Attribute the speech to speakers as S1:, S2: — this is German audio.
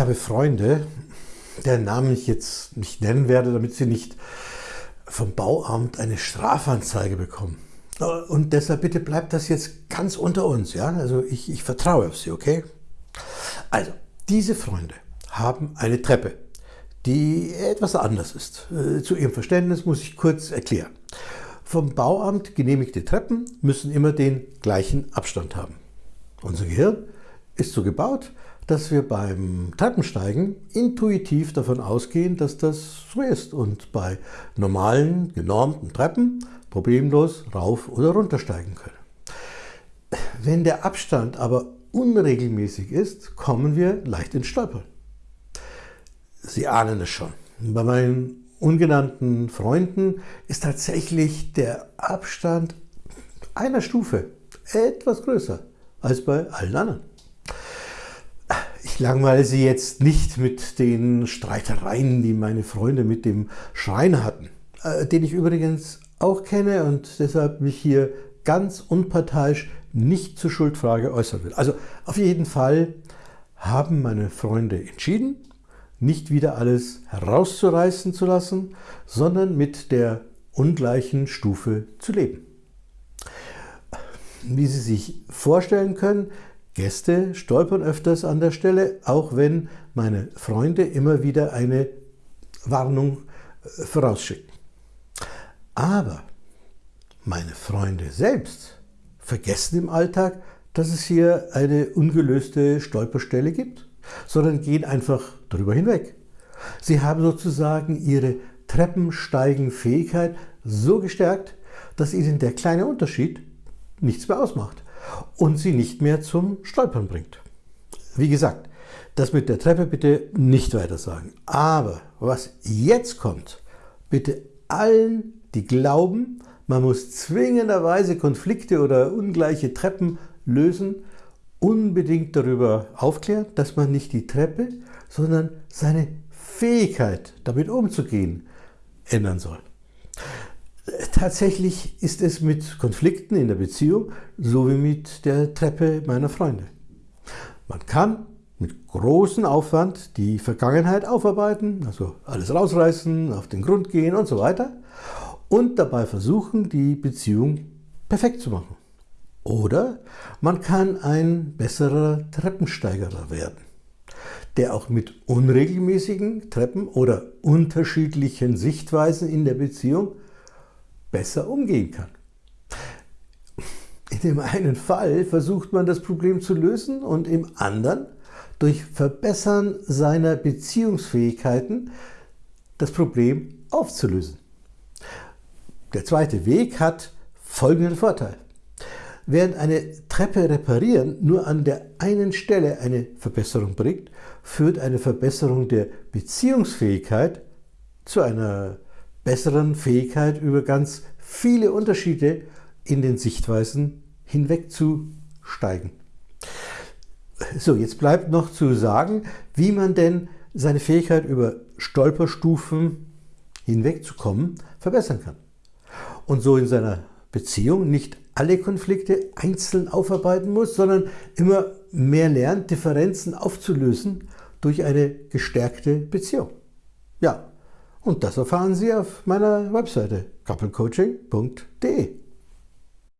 S1: Habe Freunde, deren Namen ich jetzt nicht nennen werde, damit sie nicht vom Bauamt eine Strafanzeige bekommen. Und deshalb bitte bleibt das jetzt ganz unter uns. Ja? Also ich, ich vertraue auf Sie, okay? Also, diese Freunde haben eine Treppe, die etwas anders ist. Äh, zu Ihrem Verständnis muss ich kurz erklären. Vom Bauamt genehmigte Treppen müssen immer den gleichen Abstand haben. Unser Gehirn ist so gebaut, dass wir beim Treppensteigen intuitiv davon ausgehen, dass das so ist und bei normalen, genormten Treppen problemlos rauf oder runtersteigen können. Wenn der Abstand aber unregelmäßig ist, kommen wir leicht ins Stolpern. Sie ahnen es schon. Bei meinen ungenannten Freunden ist tatsächlich der Abstand einer Stufe etwas größer als bei allen anderen. Langweile Sie jetzt nicht mit den Streitereien, die meine Freunde mit dem Schreiner hatten, äh, den ich übrigens auch kenne und deshalb mich hier ganz unparteiisch nicht zur Schuldfrage äußern will. Also auf jeden Fall haben meine Freunde entschieden, nicht wieder alles herauszureißen zu lassen, sondern mit der ungleichen Stufe zu leben. Wie Sie sich vorstellen können, Gäste stolpern öfters an der Stelle, auch wenn meine Freunde immer wieder eine Warnung äh, vorausschicken. Aber meine Freunde selbst vergessen im Alltag, dass es hier eine ungelöste Stolperstelle gibt, sondern gehen einfach darüber hinweg. Sie haben sozusagen ihre Treppensteigenfähigkeit so gestärkt, dass ihnen der kleine Unterschied nichts mehr ausmacht und sie nicht mehr zum Stolpern bringt. Wie gesagt, das mit der Treppe bitte nicht weiter sagen. Aber was jetzt kommt, bitte allen, die glauben, man muss zwingenderweise Konflikte oder ungleiche Treppen lösen, unbedingt darüber aufklären, dass man nicht die Treppe, sondern seine Fähigkeit, damit umzugehen, ändern soll. Tatsächlich ist es mit Konflikten in der Beziehung so wie mit der Treppe meiner Freunde. Man kann mit großem Aufwand die Vergangenheit aufarbeiten, also alles rausreißen, auf den Grund gehen und so weiter und dabei versuchen, die Beziehung perfekt zu machen. Oder man kann ein besserer Treppensteigerer werden, der auch mit unregelmäßigen Treppen oder unterschiedlichen Sichtweisen in der Beziehung besser umgehen kann. In dem einen Fall versucht man das Problem zu lösen und im anderen durch Verbessern seiner Beziehungsfähigkeiten das Problem aufzulösen. Der zweite Weg hat folgenden Vorteil. Während eine Treppe reparieren nur an der einen Stelle eine Verbesserung bringt, führt eine Verbesserung der Beziehungsfähigkeit zu einer besseren Fähigkeit über ganz viele Unterschiede in den Sichtweisen hinwegzusteigen. So, jetzt bleibt noch zu sagen, wie man denn seine Fähigkeit über Stolperstufen hinwegzukommen verbessern kann. Und so in seiner Beziehung nicht alle Konflikte einzeln aufarbeiten muss, sondern immer mehr lernt, Differenzen aufzulösen durch eine gestärkte Beziehung. Ja, und das erfahren Sie auf meiner Webseite couplecoaching.de.